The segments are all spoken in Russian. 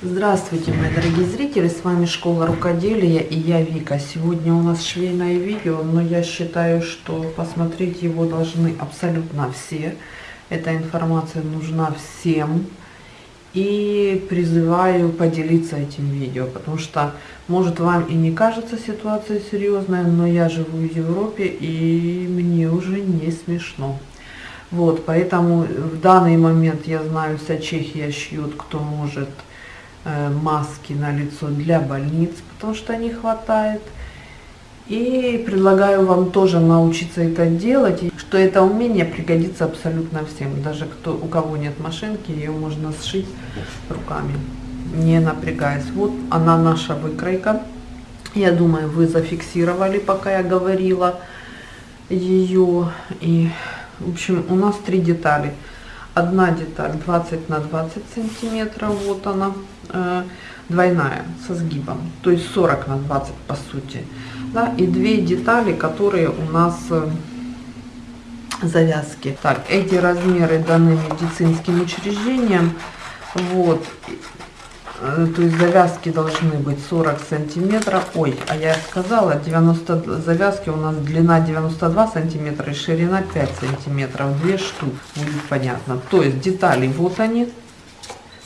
Здравствуйте, мои дорогие зрители, с вами Школа Рукоделия и я Вика. Сегодня у нас швейное видео, но я считаю, что посмотреть его должны абсолютно все. Эта информация нужна всем. И призываю поделиться этим видео, потому что, может, вам и не кажется ситуация серьезная, но я живу в Европе и мне уже не смешно. Вот, поэтому в данный момент, я знаю, вся Чехия шьет, кто может, маски на лицо для больниц, потому что не хватает. И предлагаю вам тоже научиться это делать, что это умение пригодится абсолютно всем. Даже кто, у кого нет машинки, ее можно сшить руками, не напрягаясь. Вот она наша выкройка. Я думаю, вы зафиксировали, пока я говорила ее. И в общем, у нас три детали. Одна деталь 20 на 20 сантиметров, вот она, э, двойная, со сгибом, то есть 40 на 20 по сути. Да, и две детали, которые у нас э, завязки. Так, эти размеры даны медицинским учреждением. Вот, то есть завязки должны быть 40 сантиметров. Ой а я сказала 90 завязки у нас длина 92 сантиметра и ширина 5 сантиметров. Две штук будет понятно. То есть детали вот они.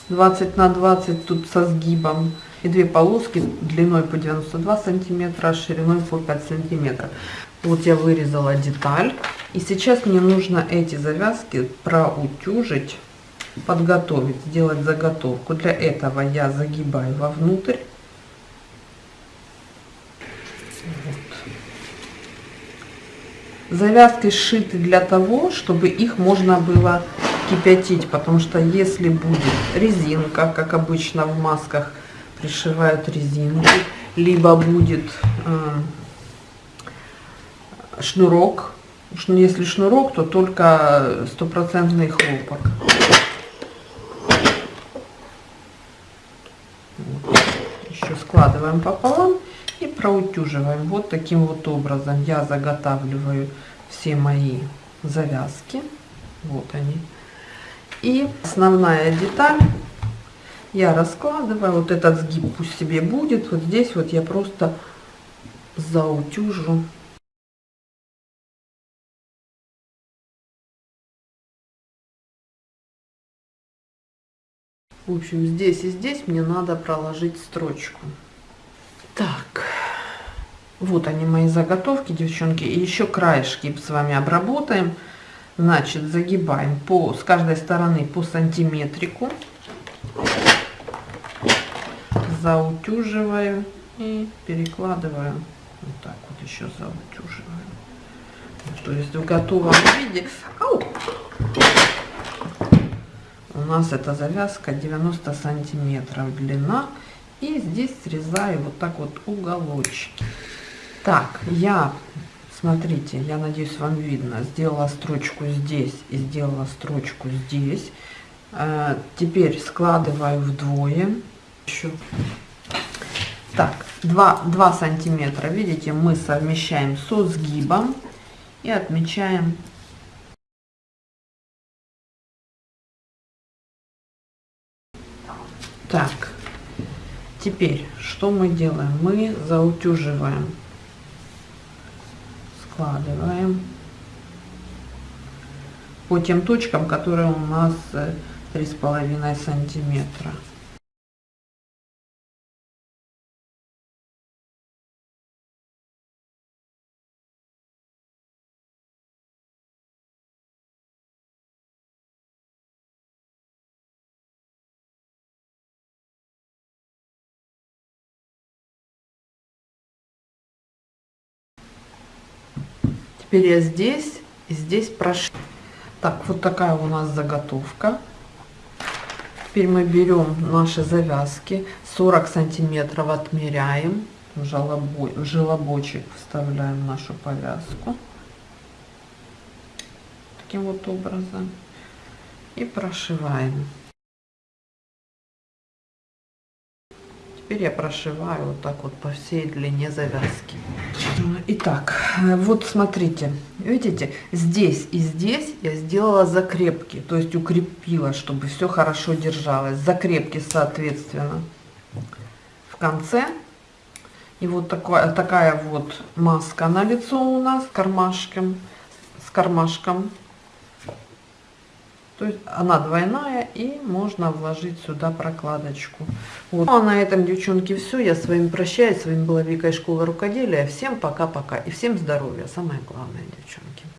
20 на 20 тут со сгибом. И две полоски длиной по 92 сантиметра шириной по 5 сантиметров. Вот я вырезала деталь. И сейчас мне нужно эти завязки проутюжить подготовить, сделать заготовку. Для этого я загибаю вовнутрь. Вот. Завязки сшиты для того, чтобы их можно было кипятить, потому что если будет резинка, как обычно в масках пришивают резинку, либо будет э, шнурок, если шнурок, то только стопроцентный хлопок. Складываем пополам и проутюживаем. Вот таким вот образом я заготавливаю все мои завязки. Вот они. И основная деталь я раскладываю. Вот этот сгиб пусть себе будет. Вот здесь вот я просто заутюжу В общем, здесь и здесь мне надо проложить строчку. Так, вот они мои заготовки, девчонки. И еще краешки с вами обработаем. Значит, загибаем по, с каждой стороны по сантиметрику. Заутюживаю и перекладываю. Вот так вот еще заутюживаю. То есть в готовом виде. Ау! у нас эта завязка 90 сантиметров длина и здесь срезаю вот так вот уголочки. Так я смотрите я надеюсь вам видно сделала строчку здесь и сделала строчку здесь. Э, теперь складываю вдвое. Еще так 2 2 сантиметра. Видите мы совмещаем со сгибом и отмечаем Так, теперь что мы делаем? Мы заутюживаем, складываем по тем точкам, которые у нас э, три с половиной сантиметра. Теперь я здесь и здесь прошу. Так, вот такая у нас заготовка. Теперь мы берем наши завязки, 40 сантиметров отмеряем, в, желобо, в желобочек вставляем нашу повязку. Таким вот образом. И прошиваем. Теперь я прошиваю вот так вот по всей длине завязки. Итак, э, вот смотрите, видите, здесь и здесь я сделала закрепки, то есть укрепила, чтобы все хорошо держалось. Закрепки, соответственно, в конце. И вот такая, такая вот маска на лицо у нас кармашком, с кармашком. То есть она двойная и можно вложить сюда прокладочку. Вот. Ну, а на этом, девчонки, все. Я с вами прощаюсь. С вами была Вика из школы рукоделия. Всем пока-пока и всем здоровья. Самое главное, девчонки.